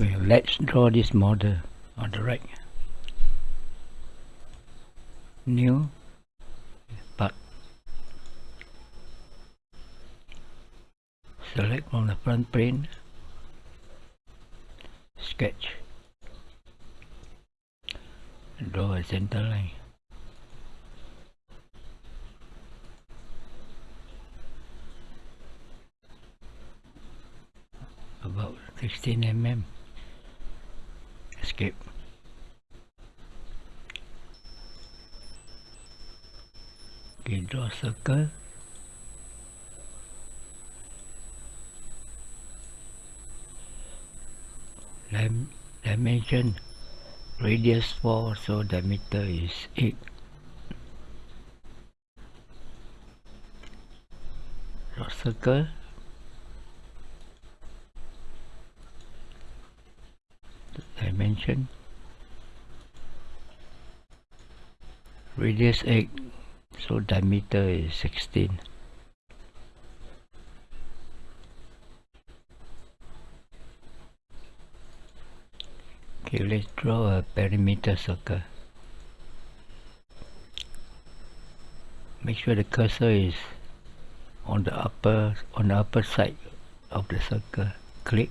Okay, let's draw this model on the right. New part. Select from the front plane. Sketch. Draw a center line. About 16 mm escape. Okay draw a circle. Dim dimension radius 4 so diameter is 8 draw circle radius 8 so diameter is 16 okay let's draw a perimeter circle. Make sure the cursor is on the upper on the upper side of the circle. Click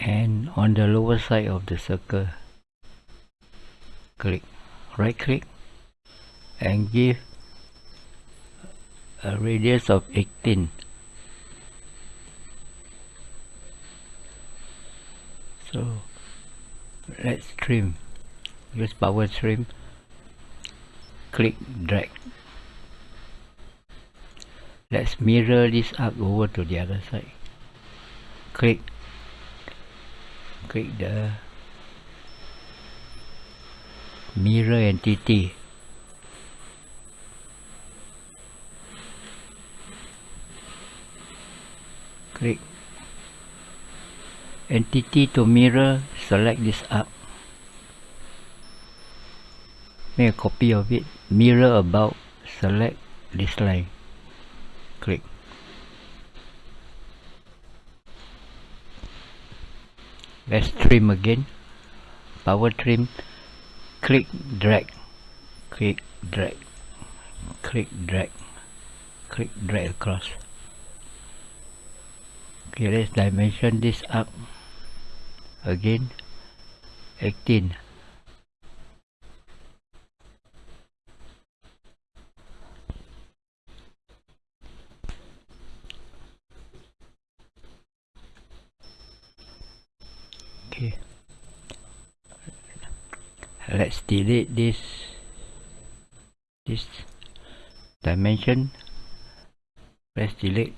and on the lower side of the circle click right click and give a radius of 18 so let's trim use power trim click drag. Let's mirror this up over to the other side. Click click the mirror entity. Click entity to mirror select this up. Make a copy of it. Mirror about select this line. Click let's trim again. Power trim. Click drag. Click drag. Click drag. Click drag across. Okay let's dimension this up. Again. 18 okay let's delete this this dimension. Press delete.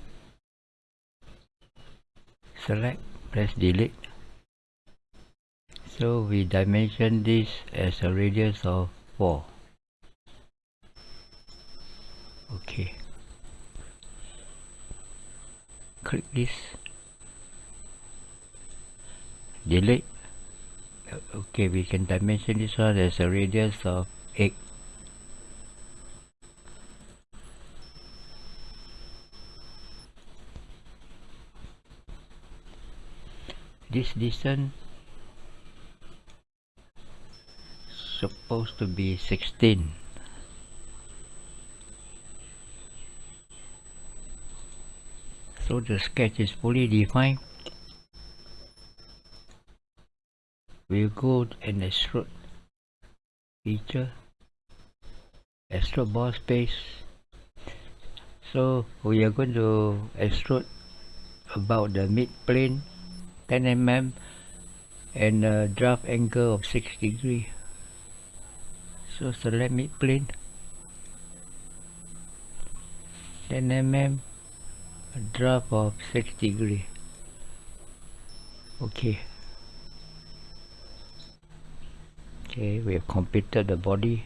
Select press delete. So we dimension this as a radius of 4 okay. Click this. Delete okay we can dimension this one. As a radius of 8 this distance supposed to be 16 so the sketch is fully defined we'll go and extrude feature extrude boss base. So we are going to extrude about the mid plane 10 mm and a draft angle of 6 degree. So select mid plane 10 mm draft of 6 degree. Okay okay we have completed the body.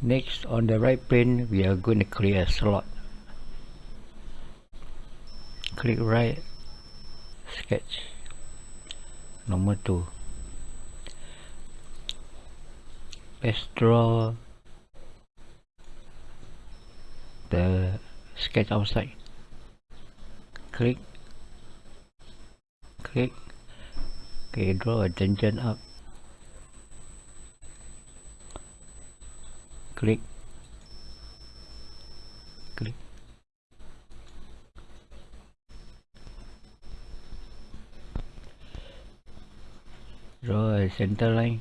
Next on the right plane we are going to create a slot. Click right sketch number 2 let's draw the sketch outside. Click click okay draw a tangent up. Click. Click. Draw a center line.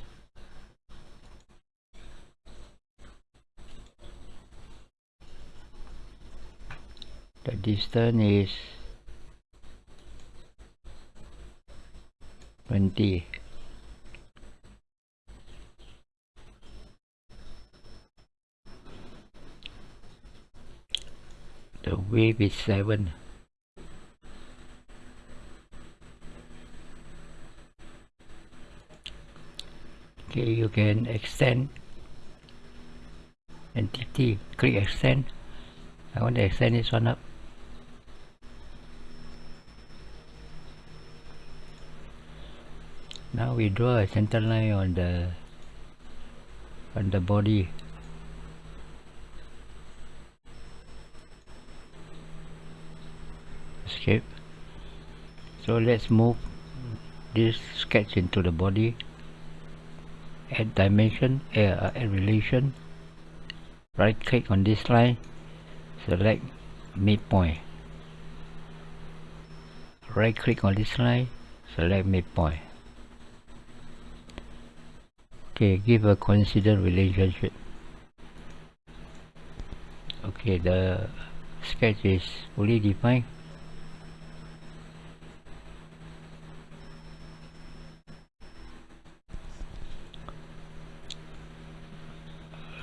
The distance is 20 the width is 7 okay you can extend entity click extend. I want to extend this one up now we draw a center line on the on the body. Escape. So let's move this sketch into the body. Add dimension uh, add relation. Right click on this line. Select midpoint. Right click on this line. Select midpoint okay give a coincident relationship. Okay the sketch is fully defined.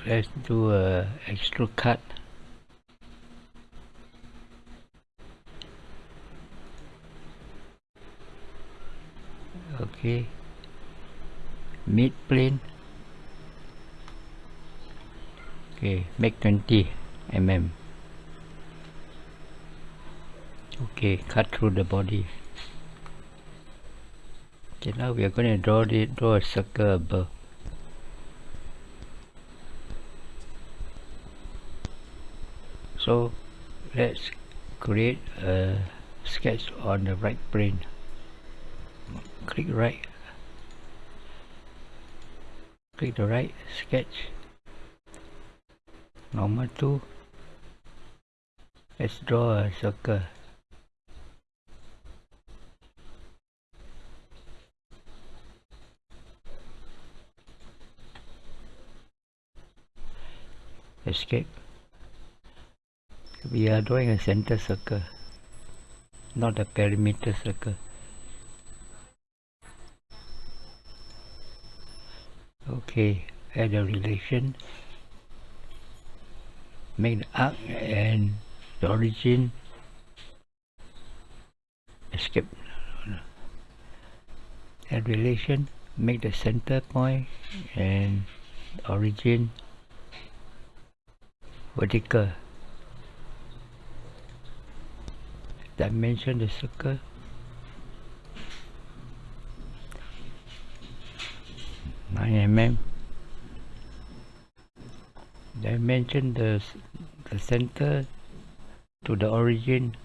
Let's do a extrude cut. Okay mid plane. Okay make 20 mm okay cut through the body. Okay now we are going to draw the draw a circle above. So let's create a sketch on the right plane. Click right click the right sketch. Normal tool let's draw a circle. Escape. We are drawing a center circle not a perimeter circle okay add a relation make the arc and the origin. Escape. Add relation make the center point and origin vertical. Dimension the circle. Nine mm dimension the the center to the origin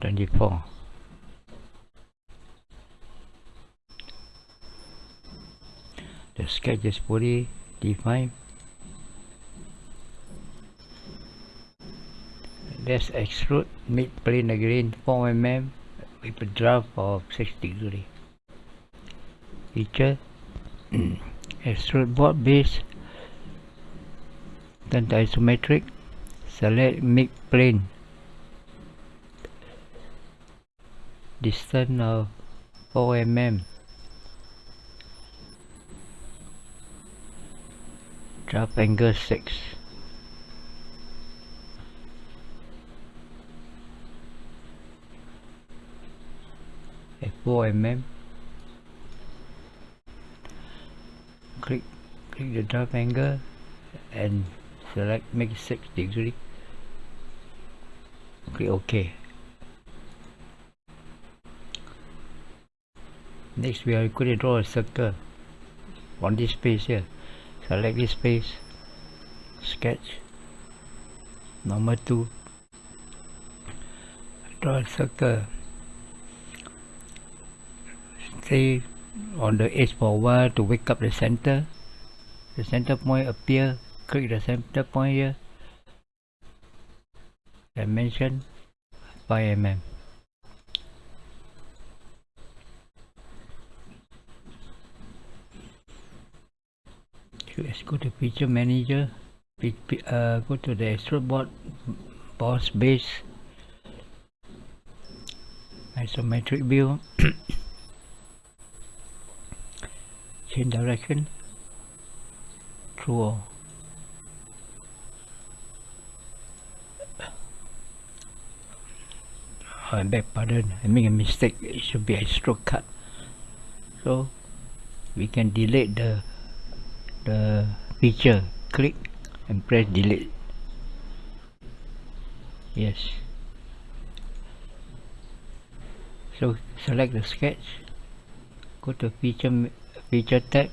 24 the sketch is fully defined. Let's extrude mid plane again 4 mm with a draft of 6 degree. Feature extrude boss base to isometric select mid plane. Distance of 4 mm draft angle 6 at 4 mm click click the draft angle and select make 6 degree? Click OK next we are going to draw a circle on this space here. Select this space sketch number 2 draw a circle. Stay on the edge for a while to wake up the center. The center point appear click the center point here? Dimension 5 mm let's go to feature manager. Uh, go to the extrude board boss base. Isometric view. Change direction. True I beg pardon I make a mistake it should be extrude cut. So we can delete the the feature. Click and press delete. Yes. So select the sketch. Go to feature feature tab.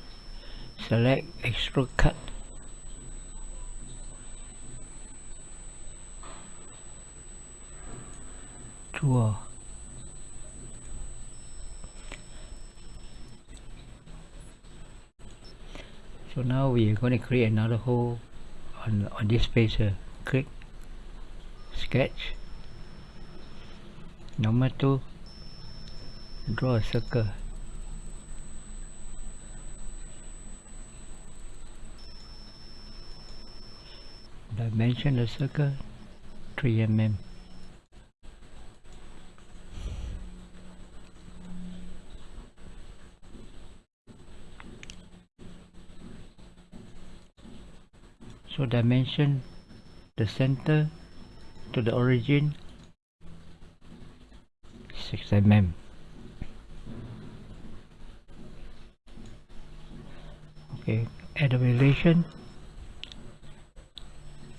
Select extrude cut draw so now we are going to create another hole on on this space here click sketch number two draw a circle. Dimension the circle 3 mm so dimension the center to the origin 6 mm okay add a relation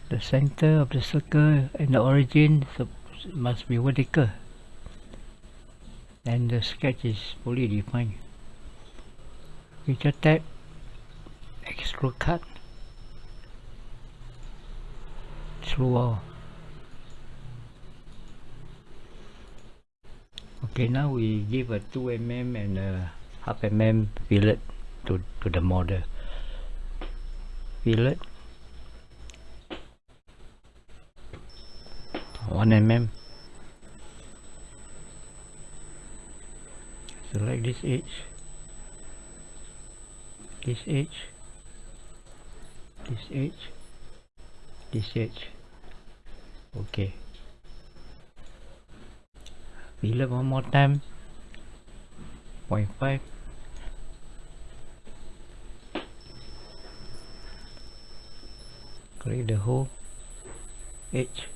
the center of the circle and the origin must be vertical. And the sketch is fully defined. Feature tab extrude cut okay now we give a 2 mm and a half mm fillet to, to the model. Fillet. 1 mm select this edge. This edge. This edge. This edge okay. We fillet one more time. 0.5 create the whole edge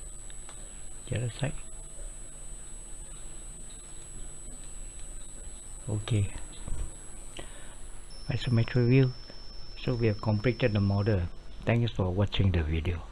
the other side. Okay. Isometric view. So we have completed the model. Thanks for watching the video